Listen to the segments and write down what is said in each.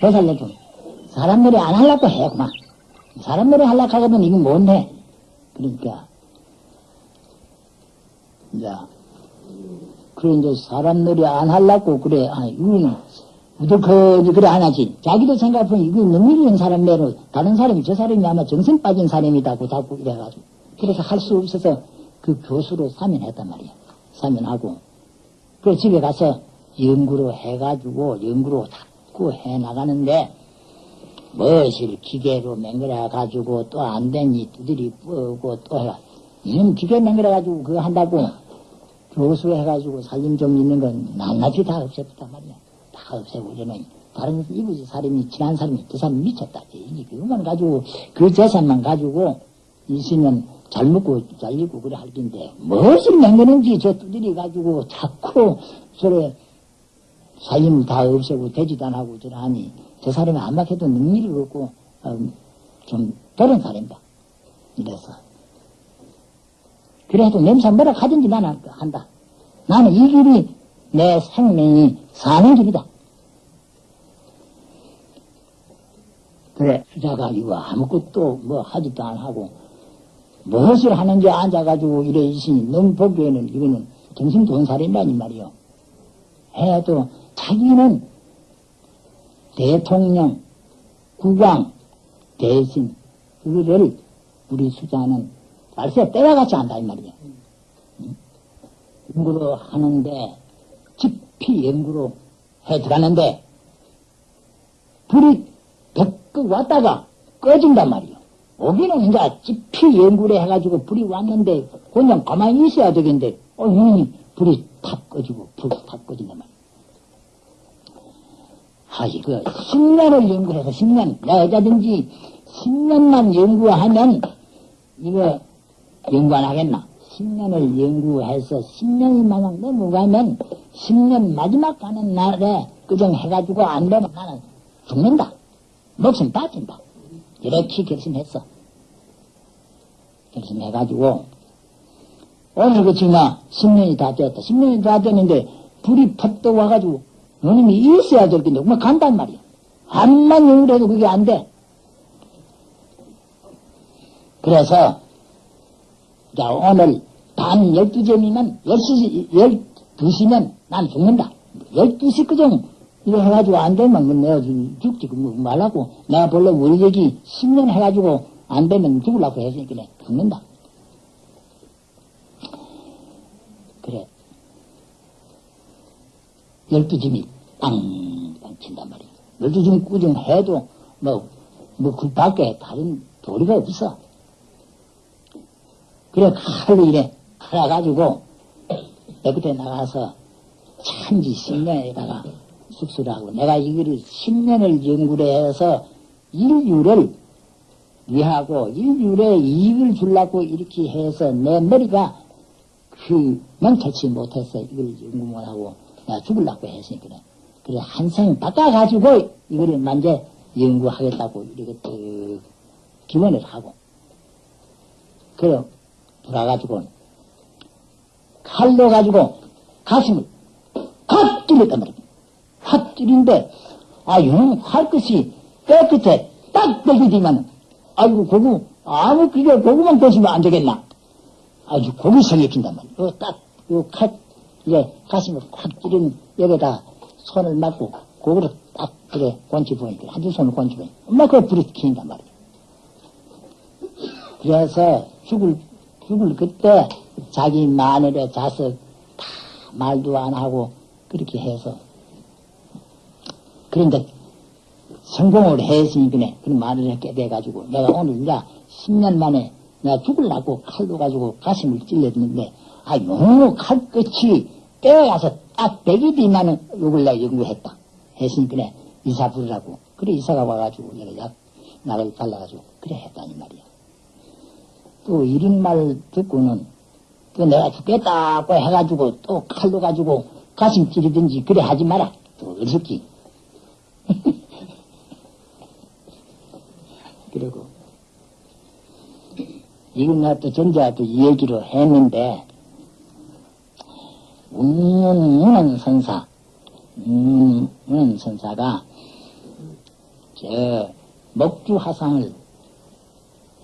보살려도 사람 놀이 안 하려고 해, 그만. 사람 놀이 하려고 하거든 이건 뭔데? 그러니까, 이제, 그래, 이제 사람 놀이 안 하려고 그래. 아, 이거는, 우두커니 그래 안 하지. 자기도 생각하면 이거 능력 있는 사람 매로 다른 사람이 저 사람이 아마 정신 빠진 사람이다 고 자꾸 이래가지고. 그래서 할 수 없어서 그 교수로 사면했단 말이야. 사면하고. 그 집에 가서 연구로 해가지고 연구로 자꾸 해나가는데 무엇을 기계로 맹글해가지고 또 안 되니 두들이 뿌고 또 해가 이놈 기계 맹글해가지고 그거 한다고 교수 해가지고 살림 좀 있는 건 낱낱이 다 없앴단 말이야. 다 없애고 이러는 다른 이부지 사람이 친한 사람이 그 사람 미쳤다. 이게 그것만 가지고 그 재산만 가지고 있으면 잘 먹고 잘리고 그래 할 텐데 무엇을 맹그는지 저 두들이 가지고 자꾸 저래 살림 다 없애고 되지도 안 하고 저래 하니 저 사람이 안막해도 능력이 없고 음, 좀 다른 사람이다. 이래서 그래도 냄새 뭐라 하든지 나는 한다. 나는 이 길이 내 생명이 사는 길이다. 그래, 수자가 이거 아무것도 뭐 하지도 안 하고, 무엇을 하는지 앉아가지고 이래 있으니, 너무 보기에는 이거는 정신 좋은 사람이라니 말이요. 해도 자기는 대통령, 국왕, 대신, 그거를 우리 수자는 말세 때려같이 한다, 이 말이야. 연구로 하는데, 깊이 연구로 해 들어가는데, 불이 벽 왔다가 꺼진단 말이요. 오기는 이제 깊이 연구를 해가지고 불이 왔는데, 그냥 가만히 있어야 되겠는데, 어, 이놈이 불이 탁 꺼지고, 불이 탁 꺼진단 말이야. 하이, 그, 10년을 연구해서 10년, 여자든지 10년만 연구하면, 이거, 연구 안 하겠나? 10년을 연구해서 10년이 마냥 넘어가면 10년 마지막 가는 날에 그정 해가지고 안 되면 나는 죽는다. 목숨 빠진다. 이렇게 결심했어. 결심해가지고 오늘 그치나 10년이 다 되었다. 10년이 다 됐는데 불이 퍽떡 와가지고 너님이 있어야 될 텐데 뭐 간단 말이야. 암만 연구해도 그게 안 돼. 그래서 자, 오늘 밤 12점이면 10시, 12시면 난 죽는다. 12시 그정 이거 해가지고 안 되면 뭐 내가 죽지, 뭐 말라고. 내가 본래 월력이 10년 해가지고 안 되면 죽으려고 했으니까 내 죽는다. 그래. 12점이 빵빵 친단 말이야. 12점 꾸정 해도 뭐, 뭐 그 밖에 다른 도리가 없어. 그래, 칼로 이래, 갈아가지고, 여기에 나가서, 참지 10년에다가 숙소를 하고, 내가 이거를 10년을 연구를 해서, 인류를 위하고, 인류에 이익을 주려고 이렇게 해서, 내 머리가, 그, 명철치 못해서 이걸 연구 못하고, 내가 죽으려고 했으니까, 그래, 한생 닦아가지고, 이거를 만재 연구하겠다고, 이렇게 또, 기원을 하고, 그래, 돌아가지고 칼로 가지고 가슴을 확 찔렀단 말이야. 확 찔린데 아 이놈 할 것이 뼈 끝에 딱 먹이지만 아이고 고구 아무 그게 고구만 드시면 안 되겠나 아주 고기 생각힌단 말이야. 어, 딱요칼 이제 가슴을 확 찌른 여기다 손을 맞고 고구를 딱 그래 권치 보니까 한두 손을 권치 보니까 엄마 그 불이 켜인단 말이야. 그래서 죽을 죽을 그때 자기 마늘에 자석 다 말도 안 하고 그렇게 해서 그런데 성공을 했으니까 그런 말을 깨대가지고 내가 오늘 이제 10년 만에 내가 죽을라고 칼로 가지고 가슴을 찔렀는데 아 너무 칼 끝이 떼어가서 딱 뒤만은 욕을 내가 연구했다 했으니까 이사 부르라고 그래 이사가 와가지고 내가 약 나를 발라가지고 그래 했다니 말이야 또 이런 말 듣고는 또 내가 죽겠다고 해가지고 또 칼로 가지고 가슴 찌르든지 그래 하지 마라. 또 어설기. 그리고, 이건 나또 전자도 이 얘기로 했는데, 운문은 선사, 운문 선사가, 저, 목주 화상을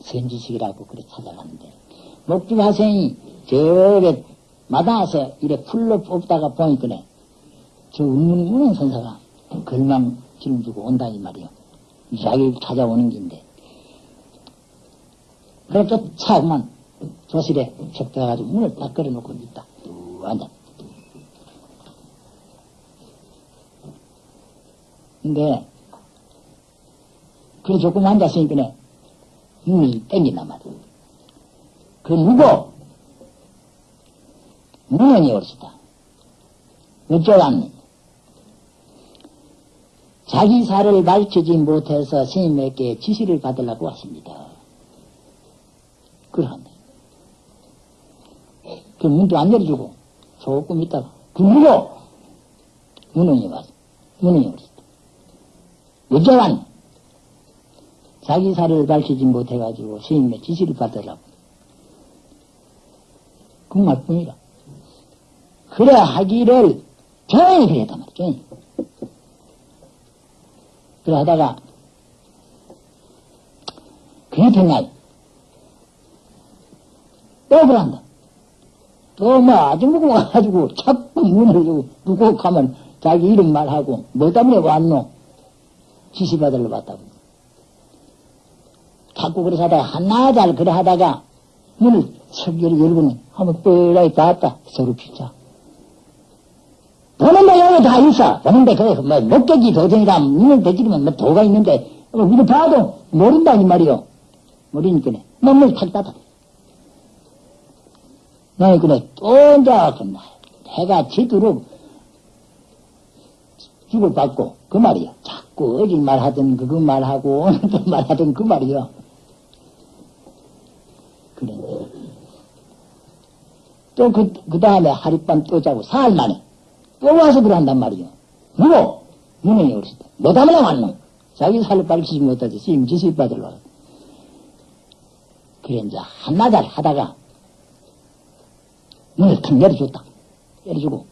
선지식이라고 그래 찾아갔는데, 목주 화생이 저게 마당에서 이래 풀로 뽑다가 보니까네, 저 운문 선사가 걸망 짊주고 온다 이 말이요. 자기를 찾아오는 긴데. 그래 쫓아오면 조실에 척대가지고 문을 딱 걸어놓고 있다. 뚝 앉아. 근데 그래 조금 앉았으니까 눈이 땡긴단 말이야. 그 누구? 문헌이 옳시다. 어쩌겠니? 자기 사를 밝히지 못해서 스님에게 지시를 받으려고 하십니다. 그러한데. 그 문도 안 열어주고 조금 있다가 그 누구? 문헌이 와서 문헌이 옳시다. 어쩌겠니? 자기 사를 밝히지 못해가지고 스님의 지시를 받으려고. 그 말뿐이라. 그래 하기를 조용히 그랬단 말이야, 조용히. 그래 하다가, 그게 됐냐? 또 그런다. 또뭐 아줌마가 와가지고 자꾸 문을 주고 누구 가면 자기 이름 말하고 뭐 때문에 왔노? 지시받으러 왔다고. 자꾸 그래서 하다가 하나잘 그래 하다가 문을 척 열고는 한번 뻘라이 닿았다. 서로 피자. 보는데 여기 다 있어. 보는데 그, 뭐, 목적이 도전이라 문을 대지르면 뭐 도가 있는데, 뭐, 이거 봐도 모른다, 이 말이요. 모르니까네. 몸을 탁 닫아. 나이 그래, 또 이제, 그, 해가 지도록 죽을 받고, 그 말이야. 자꾸 어디 말하든 그거 말하고, 오늘 또 말하든 그 말이야. 그래. 또 그, 그 다음에 하룻밤 또 자고 사흘 만에 또 와서 그런단 말이요. 누구? 누님이 그러시다. 뭐 때문에 왔노? 자기 살을 밝히지 못하지. 스님 지실 받으러 와. 그래, 이제 한나절 하다가 문을 탁 내려줬다. 내려주고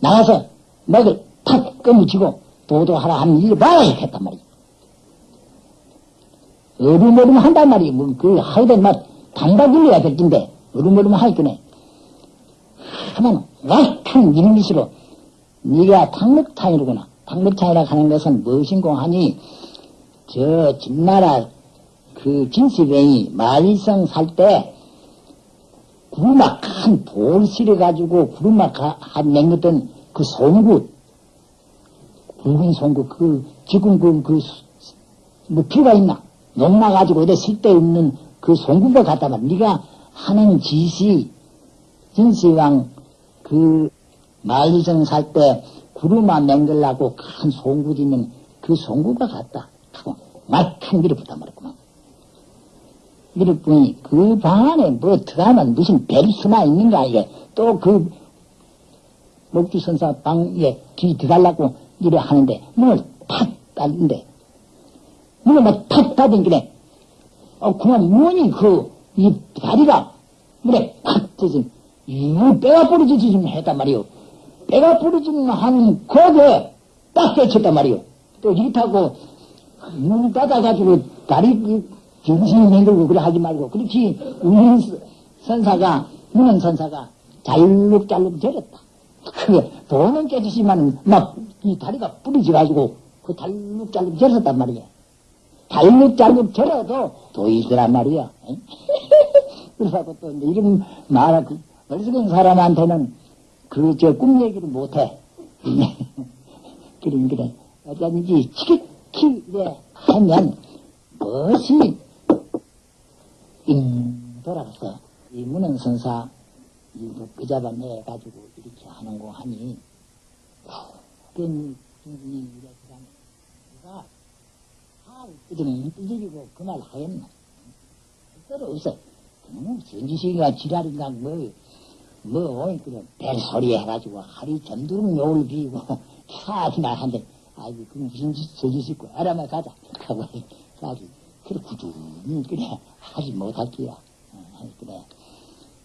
나가서 맥을 탁 끊어치고 도도하라 하는 일을 봐야 했단 말이야. 어루머름 한단 말이야. 뭐, 그, 하여튼 막, 단박 일려야 될 텐데, 어루머름 하니까네. 하면, 완큰 이름이시로, 네가 탕목탕이로구나. 탕목탕이라 하는 것은 무엇인고 하니, 저, 진나라, 그, 진시병이 말리성 살 때, 구르막 큰돌 실어가지고, 구르막 한 맹겼던 그 송구, 붉은 송구, 그, 지금 그, 그, 뭐, 피가 있나? 녹나가지고, 어디 쓸데없는 그 갖다 말 네가 하는 짓이, 진시황, 그, 말리성 살 때, 구루마 맹글라고 큰 짓는 그 송구가 같다. 하고, 말큰 밀어붙단 말이구만. 밀어보니, 그방 안에 뭐 들어가면 무슨 벨수나 있는가, 이게. 또 그, 목주선사 방에 뒤 들어가려고 이래 하는데, 문을 탁 닫는데, 문을 막탁 닫은 길에, 어, 그만 문이 그, 이 다리가 문에 팍 젖은, 이거 빼가 부러지지 좀 했단 말이요. 빼가 부러지는 한 거기에 딱 꽂혔단 말이요. 또 이렇다고 문 닫아가지고 다리 정신이 맹글고 그래 하지 말고 그렇지 우는 선사가 우는 선사가 잘룩잘룩 저렸다. 그게 돈은 깨지지만 막 이 다리가 부러져가지고 그 잘룩잘룩 저렸단 말이야. 잘룩잘룩 저려도 도이더란 말이야. 그래서 또 이런 말, 그, 어리석은 사람한테는 그, 저, 꿈 얘기를 못해. 그럼, 그래. 어쩐지, 치키키, 네, 하면, 무엇이, 잉, 돌아서, 이 문헌선사, 이거 그 잡아내가지고 이렇게 하는 거 하니, 그런, 중이 이래, 그 다음에, 누가, 아, 끄덩, 끄덕이고 그 말 하겠나? 별로 없어. 음, 전지식이가 지랄인가, 뭐, 뭐, 그냥, 벨소리 해가지고, 하루 점두름 욕을 비우고, 사기나 한데, 아이고, 그 무슨 있고, 알아만 가자. 하고, 사기. 그래, 꾸준히, 그래, 하지 못할게야. 어, 그래.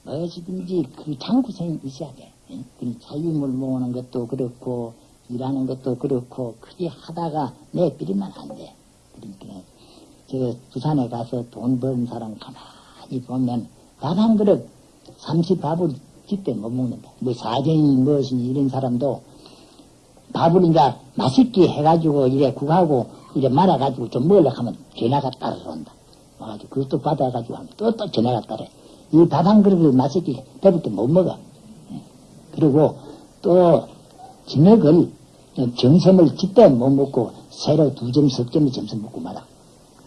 무엇이든지 그 장구성이 있어야 돼. 그 자유물 모으는 것도 그렇고, 일하는 것도 그렇고, 그게 하다가 내비리면 안 돼. 그러니까, 저 부산에 가서 돈 버는 사람 가만히 보면, 밥 한 그릇, 삼십밥을 집대 못 먹는다. 뭐 사정이 무엇이니 이런 사람도 밥을 이제 맛있게 해가지고 이래 국하고 이래 말아가지고 좀 먹으려고 하면 전화가 따라온다. 와가지고 그것도 받아가지고 하면 또 또 전화가 따라. 이 밥 한 그릇을 맛있게 때못 먹어. 그리고 또 저녁을 점심을 집대 못 먹고 새로 두 점, 석 점을 점심 먹고 말아.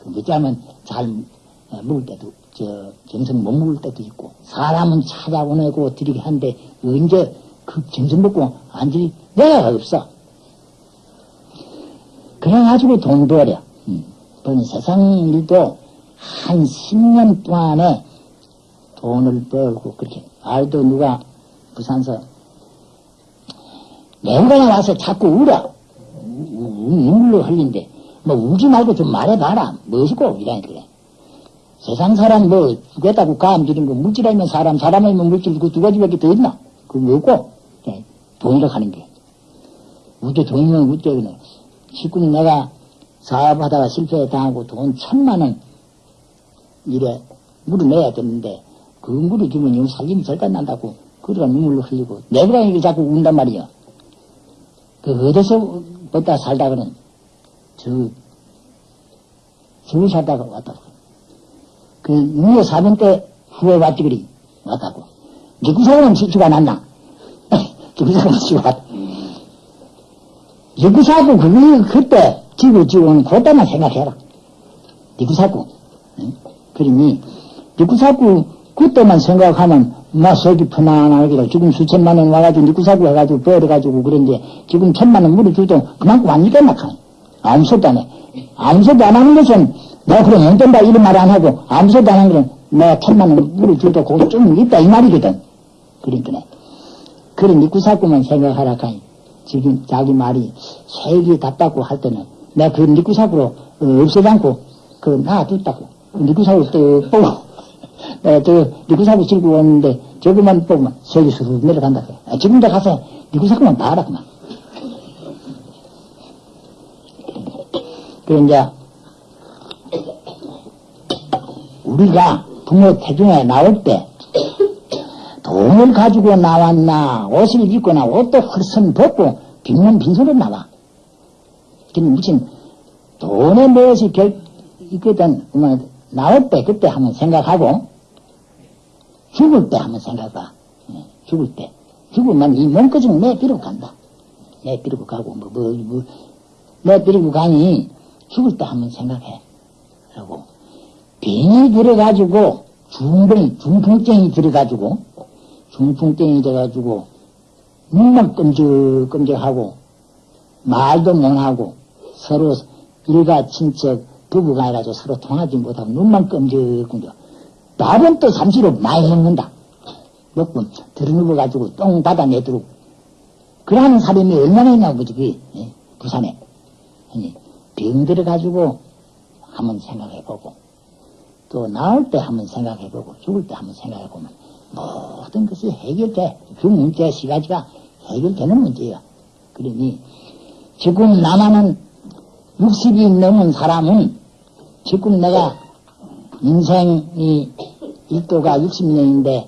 그러자면 잘 먹을 때도 저 점심 못 먹을 때도 있고 사람은 찾아보내고 드리게 하는데 언제 그 점심 먹고 앉을 내가 없어. 그래가지고 돈 벌여. 음. 세상 일도 한 10년 동안에 돈을 벌고 그렇게 알도 누가 부산서 내가 와서 자꾸 울어. 눈물로 흘린데 뭐 울지 말고 좀 말해봐라. 무엇이고 이라니 그래. 세상 사람 뭐 죽겠다고 감지는 거 물질하면 사람 사람이면 물질 그 두 가지밖에 더 있나? 그거 없고 네. 돈이라 하는 게. 우대 돈이면 그 냥 지금 내가 사업하다가 실패 당하고 돈 천만 원 이래 물어내야 되는데 그 물을 주면 영 살림이 절단 난다고 그러다 눈물로 흘리고 내가 이게 자꾸 운단 말이야. 그 어디서 벗다 살다 그는 저 서울 살다가 왔다고. 그 6년 4년 때 후에 왔지 그리 왔다고. 누구사람은 지가 났나? 누구사람은 지가 왔다. 누구사고 그게 그때 지구 지구는 그때만 생각해라. 누구사고. 응? 그러니 누구사고 그때만 생각하면 막 속이 편안하게 지금 수천만 원 와가지고 니구사고 해가지고 벌어가지고 그런데 지금 천만 원 물어줘도 그만큼 안 믿겠나 카니 아무 소리도 안 해. 아무 소리도 안 하는 것은 내가 그럼 못 된다 이런 말 안 하고 아무 소리도 안 하는 것은 내가 천만 원 물어줘도 그거 좀 있다 이 말이거든. 그러니까 그런 니구사고만 생각하라 카니 지금 자기 말이 색이 답답고 할 때는 내가 그 니구사고로 어, 없애지 않고 그 놔뒀다고 니구사고 또 보고 에, 저, 리구사고 들고 왔는데, 저기만 보면, 색이 스르 내려간다. 아, 지금도 가서, 리구사고만 봐라, 그만. 그, 이제, 우리가 부모 태중에 나올 때, 돈을 가지고 나왔나, 옷을 입거나, 옷도 헐선 벗고, 빈면 빈손으로 나와. 근데 무슨, 돈에 무엇이 결, 있거든, 뭐, 나올 때, 그때 한번 생각하고, 죽을 때 한번 생각해봐. 예, 죽을 때. 죽으면 이 몸까지는 내비르고 간다. 내비르고 가고, 뭐, 뭐, 뭐, 내비르고 가니 죽을 때 한번 생각해. 그러고, 병이 들어가지고, 중병, 중풍증이 들어가지고, 중풍증이 돼가지고, 눈만 끔적끔적하고, 말도 못하고, 서로 일가 친척, 부부가 해가지고 서로 통하지 못하고, 눈만 끔적끔적. 밥은 또 삼시로 많이 먹는다. 먹고 들어누워가지고 똥 받아 내도록. 그러는 사람이 얼마나 있냐고, 그지, 그, 예? 부산에. 아니, 병 들어가지고 한번 생각해보고, 또 나올 때 한번 생각해보고, 죽을 때 한번 생각해보면, 모든 것이 해결돼. 그 문제 시가지가 해결되는 문제야. 그러니, 지금 나만은 60이 넘은 사람은 지금 내가 인생이 일도가 60년인데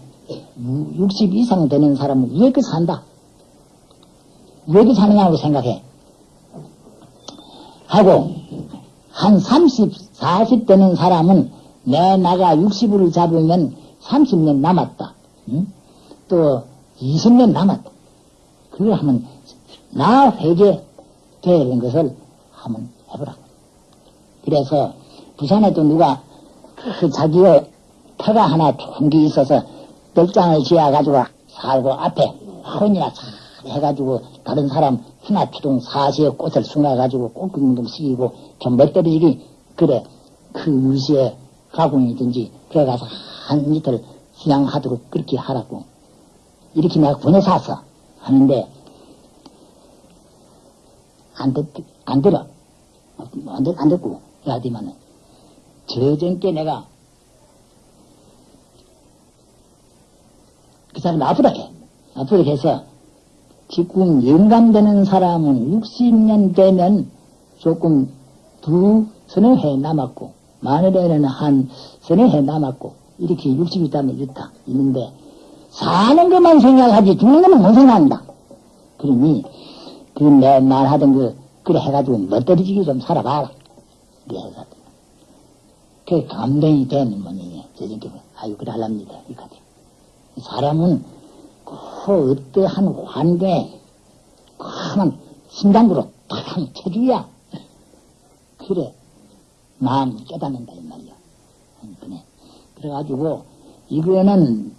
60 이상 되는 사람은 왜 이렇게 산다? 왜 이렇게 사느냐고 생각해. 하고 한 30, 40 되는 사람은 내 나가 60을 잡으면 30년 남았다. 응? 또 20년 남았다. 그걸 하면 나 회개되는 것을 한번 해보라. 그래서 부산에도 누가 그 자기의 터가 하나 좋은 게 있어서 벽장을 지어가지고 살고 앞에 혼이나 잘 해가지고 다른 사람 하나 주동 사시에 꽃을 숨어가지고 좀 시키고 좀 멋대리기 그래 그 의시에 가공이든지 그래 가서 한 이틀 수양하도록 그렇게 하라고. 이렇게 내가 보내사서 하는데 안, 듣, 안 들어. 안, 듣, 안 듣고. 해야 되면은. 저전께 내가 그 사람 아프다 해. 아프다 해서 지금 영감되는 사람은 60년 되면 조금 두 서너 해 남았고 마늘에는 한 서너 해 남았고 이렇게 60이 있다면 있다 있는데 사는 것만 생각하지 죽는 것만 못 생각한다. 그러니 그 내 말하던 그 그래 해가지고 멋들어지게 좀 살아봐라. 그래서 그 감동이 되는 모양이에요. 저녁에 아유 그래 할랍니다. 이까지 사람은 그 어떠한 환경에 그만 심장부로 탁 쳐줘야 그래 마음 깨닫는다 이 말이야. 그래. 그래가지고 이거는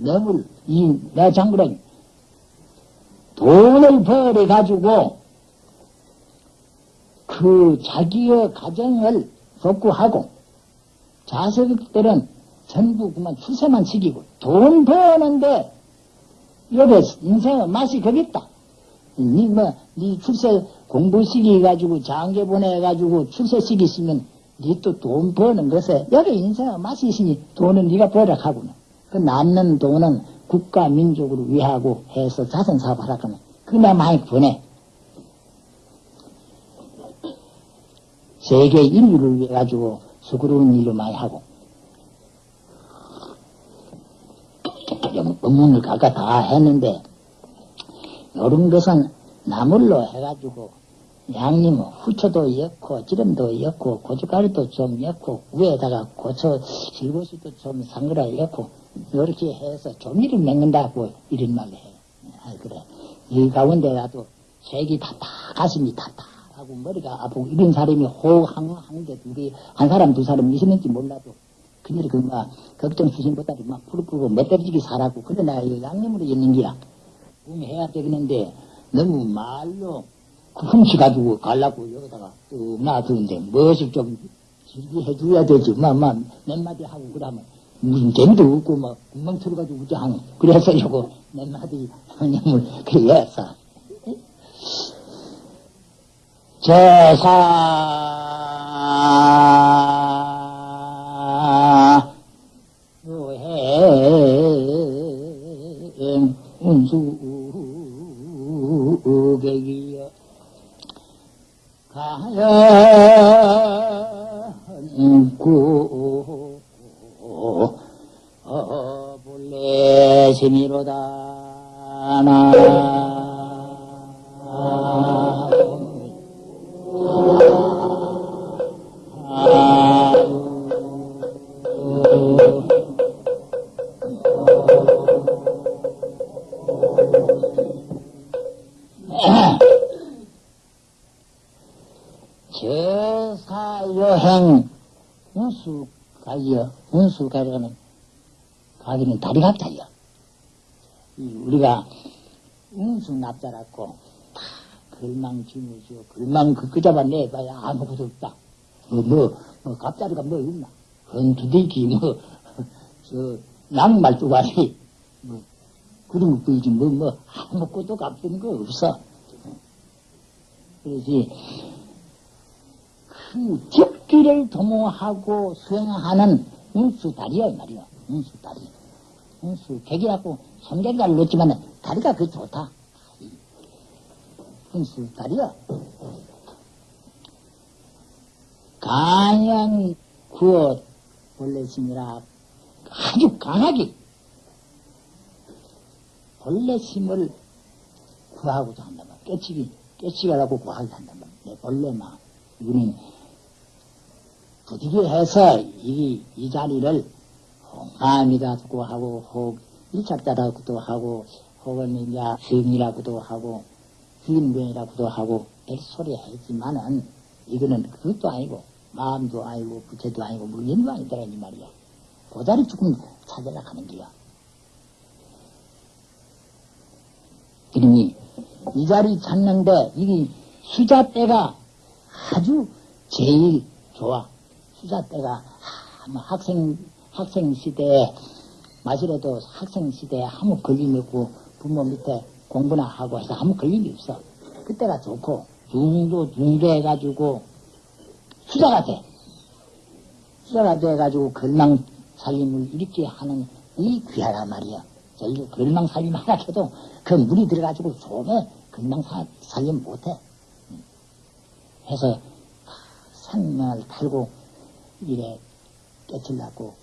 너무 이내 장부는 돈을 벌어 가지고 그 자기의 가정을 복구하고 자식들은 전부 그만 출세만 시키고 돈 버는데 옆에 인생의 맛이 거기 있다. 니 뭐, 니 출세 공부 시키가지고 장계 보내 가지고 출세 시키시면 니또돈 버는 것에 여기 인생의 맛이 있으니 돈은 니가 버려가고는 그 남는 돈은 국가 민족을 위하고 해서 자선 사업 하라 그러면 그나 많이 보내. 세계 인류를 위해 가지고 수고로운 일을 많이 하고. 법문을 각각 다 했는데 이런 것은 나물로 해가지고 양념 후초도 엮고 기름도 엮고 고춧가루도 좀 엮고 위에다가 고추 실고수도 좀 상그라 엮고 이렇게 해서 조미를 먹는다고 이런 말을 해요. 아, 그래. 이 가운데라도 색이 다다 가슴이 다다하고 머리가 아프고 이런 사람이 호항한게 둘이 한 사람 두 사람 있었는지 몰라도 그녀를 그막 걱정 수신보다도 막 끄고 멧돼지기 내가 이 양념으로 있는 게야. 꿈이 해야 되겠는데 너무 말로 훔쳐가지고 가려고 여기다가 뚝 놔두는데 무엇을 좀 즐기 해줘야 되지. 막, 막, 몇 마디 하고 그러면 무슨 재미도 없고 막 금방 틀어가지고 우자 하는 그래서 요거 몇 마디 형님을 그래 해서 제사 노행 운수 본래 세미로다 나 운수 가려는 가기는 다리 각자야. 우리가 운수 납자라고 다 글망 지무지요 글망 그 그자만 내봐야 아무것도 없다. 뭐, 뭐, 뭐 갑자리가 뭐 있나? 헌두대기 뭐, 저 낭말두가리 뭐 그런 거 보이지 뭐, 뭐 아무것도 갚은 거 없어. 그래서 그 집기를 도모하고 수행하는 운수다리야, 이 말이야. 운수다리. 운수, 객이라고 손객이라고 넣었지만 다리가 그 좋다. 운수다리야. 강양 구어 본래심이라 아주 강하게 본래심을 구하고자 말이야. 깨치기, 깨치기라고 구하고자 말이야. 내 본래만. 이거는 부디게 해서 이, 이 자리를 홍암이라고 하고, 혹 일착자라고도 하고, 혹은 이제 성이라고도 하고, 휘인병이라고도 하고, 별소리 하지만은, 이거는 그것도 아니고, 마음도 아니고, 부채도 아니고, 물연도 아니더라, 이 말이야. 그 자리 조금 찾으려 하는 거야. 그러니, 이 자리 찾는데, 이게 수자 때가 아주 제일 좋아. 수자 때가, 뭐 학생, 학생 시대에, 마시라도 학생 시대에 아무 걸림이 없고, 부모 밑에 공부나 하고 해서 아무 걸림이 없어. 그때가 좋고, 중도, 중도 해가지고, 수자가 돼. 수자가 돼가지고 걸망 살림을 이렇게 하는 이 귀하란 말이야. 저희 걸망 살림 하나 해도 그 물이 들어가지고 속에 걸망 사- 살림 못해. 음. 해서 산명을 탈고 이래 깨칠라고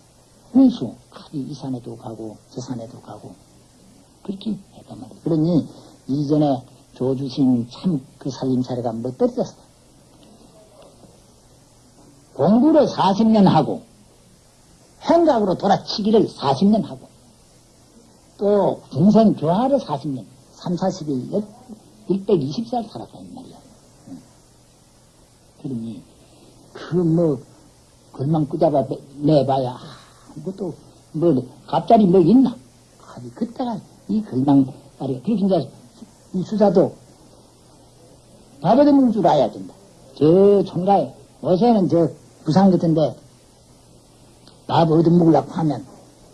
hun수 이 산에도 가고 저 산에도 가고 그렇게 했단 말이야. 그러니 이전에 조주신 참 그 살림살이가 멋들었어. 공부를 40년 하고 행각으로 돌아치기를 40년 하고 또 중생 교화를 40년 3, 40일 120살 살았단 말이야. 응. 그러니 그 뭐 걸망 꾸잡아 내봐야 아무것도 뭐 갑자기 뭐 있나? 아니 그때가 이 걸망 말이야. 그래서 이제 이 수사도 밥에 먹을 줄 알아야 된다. 저 총가에 요새는 저 부산 같은데 밥 얻어 먹으려고 하면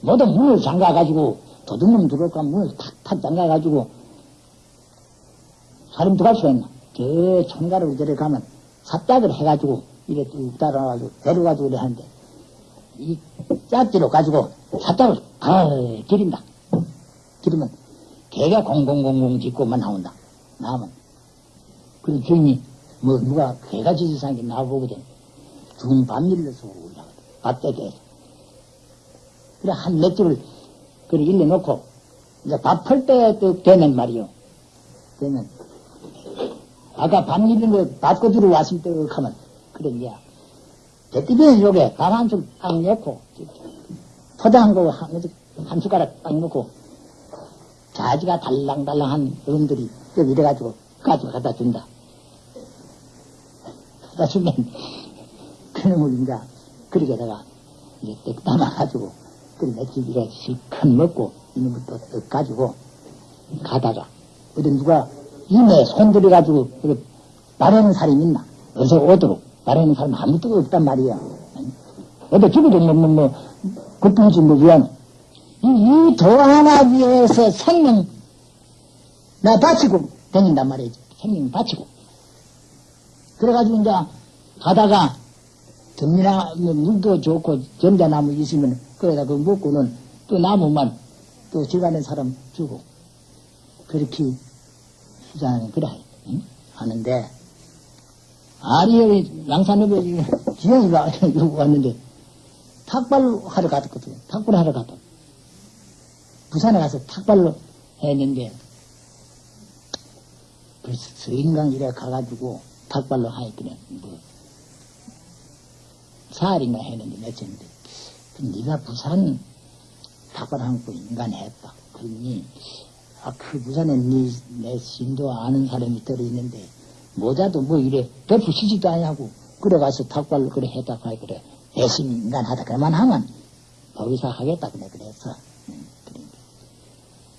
모두 문을 잠가가지고 도둑놈 들어올까 문을 탁탁 잠가가지고 사람 들어갈 수 있나? 저 총가로 저래 가면 삽작을 해가지고 이래 뚝 따라와가지고 데려가지고 이래 하는데 이 짝지로 가지고 아 기린다. 기르면 개가 공공공공 짖고만 나온다. 나오면 그 주인이 뭐 누가 개가 짖으상게 나보거든. 죽은 밥 밀려서 올라가거든. 밥대대에서. 그래 한 몇 줄을 그래 일러놓고 이제 밥할 때 되면 말이요. 되면 아까 밥 밀린 거 밥꼬주로 왔을 때 하면 대띠변 속에 밥한줄딱 넣고 포장한 거 한, 한 숟가락 딱 넣고 자지가 달랑달랑한 어른들이 여기 이래가지고 가지고 갖다 준다. 갖다 주면 그놈을 이제 그렇게다가 이제 떡 담아가지고 그 며칠 이래 실컷 먹고 이놈을 또떡 가지고 가다가 어디 누가 이내 손들여가지고 그 마르는 사람이 있나? 어디서 오도록 마르는 사람 아무도 없단 말이야. 어디 죽어도 뭐, 뭐, 뭐, 그뿐이지 뭐, 위안. 이도 하나 위해서 생명, 나 바치고 다닌단 말이지. 생명 바치고. 그래가지고 이제 가다가 덤이나 뭐 물도 좋고 점자나무 있으면 그러다 그 먹고는 또 나무만 또 지가는 사람 주고 그렇게 수장은 그래 응? 하는데 아니 여기 양산읍에 지영이가 여기 왔는데 탁발로 하러 갔거든 탁발 하러 갔다. 부산에 가서 탁발로 했는데 그래서 서인강 이래 가가지고 탁발로 하니까 뭐 사흘인가 했는데 며칠인데 네가 부산 탁발 한고 인간 했다. 그러니 아, 그 부산에 네, 내 신도 아는 사람이 들어있는데, 모자도 뭐 이래, 덮으시지도 아니하고, 그래 가서 탁발로 그래 했다, 가이 그래. 열심히 인간하다, 그만 하면, 거기서 하겠다, 그래, 그래서. 음,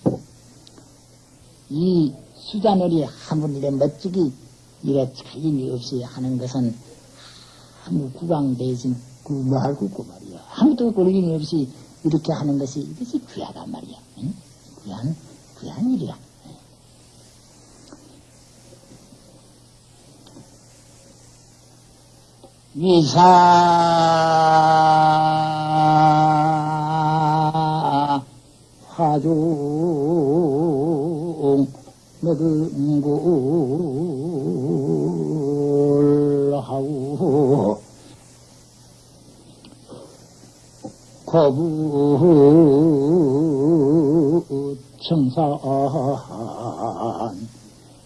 그러니까. 이 수자놀이 한번 이래 멋지게, 이래 차임이 없이 하는 것은, 아무 구강 대신, 그, 뭐할거 없고 말이야. 아무도 걸림이 없이 이렇게 하는 것이, 이것이 귀하단 말이야. 응? 귀한, 귀한 일이야. 위사. 화종 먹은 골하고 거부 청산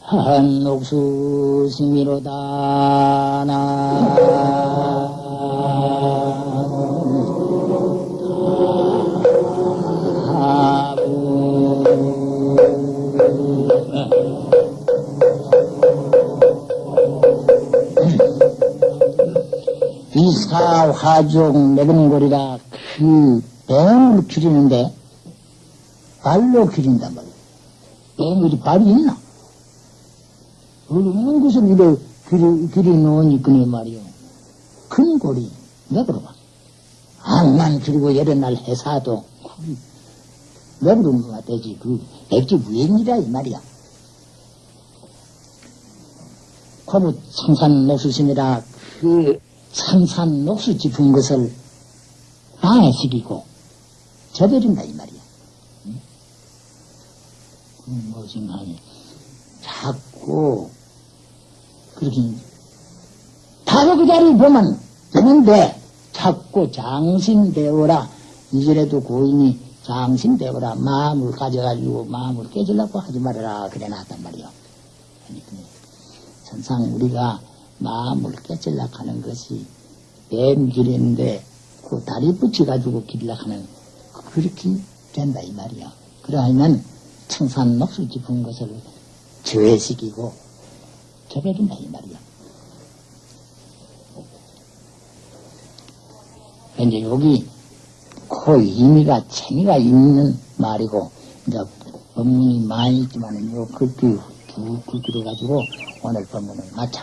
한옥수 승미로다 이사 화종 매금골이라 그 뱀을 기르는데 발로 기린단 말이야. 뱀이 발이 있나? 어느 곳을 이래 기리, 기리 놓으니 그네 말이요. 큰 골이, 맥으로 봐. 암만 그리고 여러 날 해사도, 뭐가 되지. 그, 백지 무행이라 이 말이야. 과부 청산 녹수심이라 그 청산 녹수 짚은 것을 방해시키고 접어준다 이 말이야. 응? 그 무엇인가 하니 자꾸 그렇게 바로 그 자리 보면 되는데 자꾸 장신되어라 이전에도 고인이 장신되어라 마음을 가져가지고 마음을 깨지려고 하지 말아라 그래 놨단 말이요. 천상 우리가 마음을 깨질려고 하는 것이 뱀길인데 그 다리 붙여가지고 길려고 하는 그렇게 된다 이 말이야. 그러하면 청산 녹수 깊은 것을 저해시키고 접해준다 이 말이야. 이제 여기 그 의미가 재미가 있는 말이고 이제 법문이 많이 있지만은 요 글귀 쭉 글귀를 가지고 오늘 법문을 마쳐.